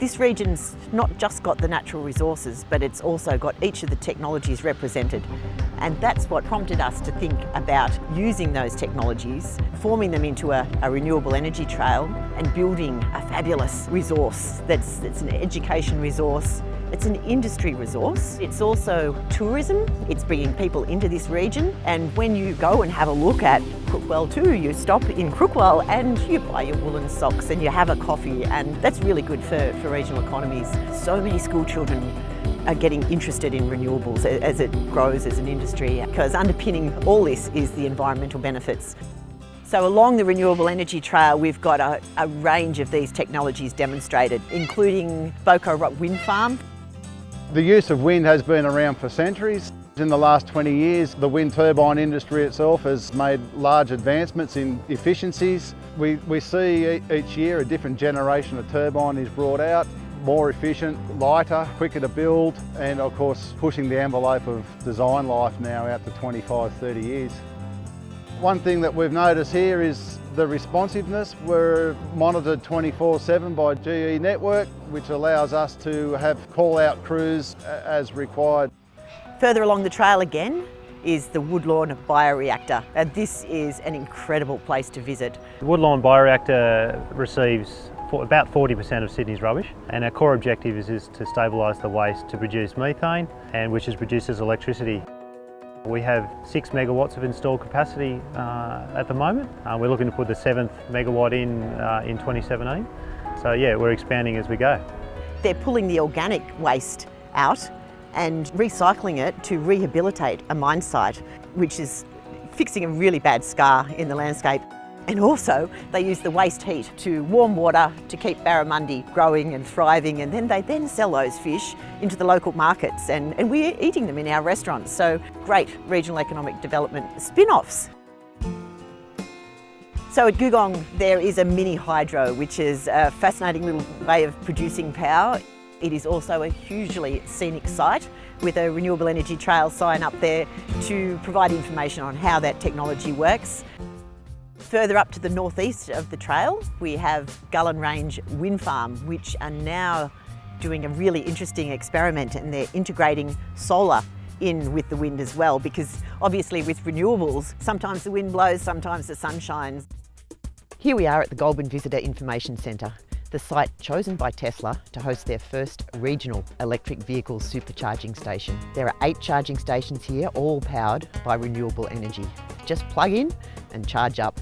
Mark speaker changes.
Speaker 1: This region's not just got the natural resources, but it's also got each of the technologies represented. And that's what prompted us to think about using those technologies, forming them into a, a renewable energy trail and building a fabulous resource that's, that's an education resource, it's an industry resource. It's also tourism. It's bringing people into this region. And when you go and have a look at Crookwell too, you stop in Crookwell and you buy your woolen socks and you have a coffee and that's really good for, for regional economies. So many school children are getting interested in renewables as it grows as an industry because underpinning all this is the environmental benefits. So along the renewable energy trail we've got a, a range of these technologies demonstrated including Boco Rock Wind Farm
Speaker 2: the use of wind has been around for centuries. In the last 20 years, the wind turbine industry itself has made large advancements in efficiencies. We, we see each year a different generation of turbine is brought out, more efficient, lighter, quicker to build, and of course pushing the envelope of design life now out to 25, 30 years. One thing that we've noticed here is the responsiveness. We're monitored 24-7 by GE Network, which allows us to have call-out crews as required.
Speaker 1: Further along the trail again is the Woodlawn Bioreactor. And this is an incredible place to visit.
Speaker 3: The Woodlawn Bioreactor receives about 40% of Sydney's rubbish and our core objective is, is to stabilise the waste to produce methane and which is produced as electricity. We have six megawatts of installed capacity uh, at the moment. Uh, we're looking to put the seventh megawatt in uh, in 2017. So yeah, we're expanding as we go.
Speaker 1: They're pulling the organic waste out and recycling it to rehabilitate a mine site, which is fixing a really bad scar in the landscape. And also they use the waste heat to warm water to keep barramundi growing and thriving and then they then sell those fish into the local markets and, and we're eating them in our restaurants. So great regional economic development spin-offs. So at Googong there is a mini hydro which is a fascinating little way of producing power. It is also a hugely scenic site with a renewable energy trail sign up there to provide information on how that technology works. Further up to the northeast of the trail, we have Gullen Range Wind Farm, which are now doing a really interesting experiment and they're integrating solar in with the wind as well because obviously with renewables, sometimes the wind blows, sometimes the sun shines. Here we are at the Goulburn Visitor Information Centre, the site chosen by Tesla to host their first regional electric vehicle supercharging station. There are eight charging stations here, all powered by renewable energy. Just plug in and charge up